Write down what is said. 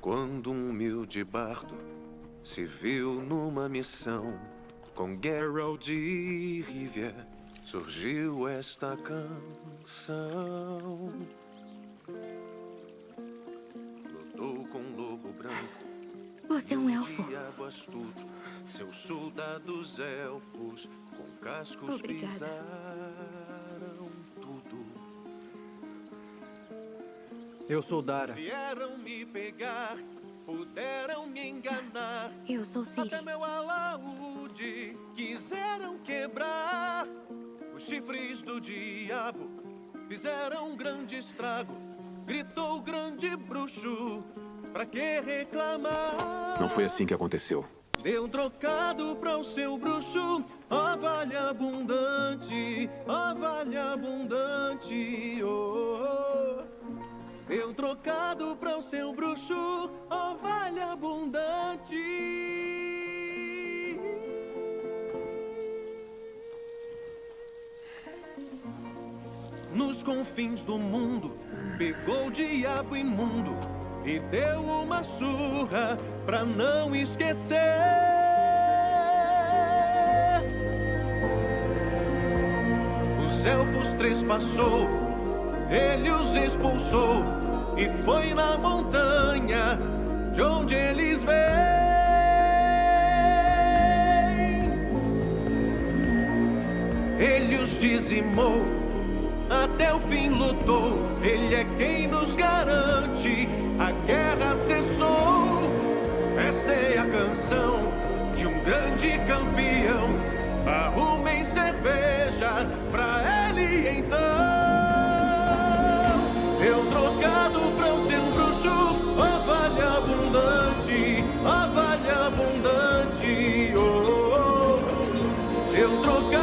Quando um humilde bardo se viu numa missão com Geralt de Rivia, surgiu esta canção. Lutou com um lobo branco. Você é um elfo. Diabo astuto, seus soldados elfos com cascos Obrigada. pisaram tudo. Eu sou Dara. Vieram me pegar, puderam me enganar. Eu sou Ciri. Até meu alaúde quiseram quebrar. Os chifres do diabo fizeram um grande estrago. Gritou o grande bruxo, pra que reclamar? Não foi assim que aconteceu. Deu um trocado para o seu bruxo, ó vale abundante, ó vale abundante, oh, oh. Trocado para o seu bruxo, ó vale abundante. Nos confins do mundo, pegou o diabo imundo e deu uma surra pra não esquecer. Os elfos trespassou, ele os expulsou e foi na montanha de onde eles vêm. Ele os dizimou, até o fim lutou. Ele é quem nos garante, a guerra cessou. Esta é a canção de um grande campeão. Arrumem cerveja oh. Eu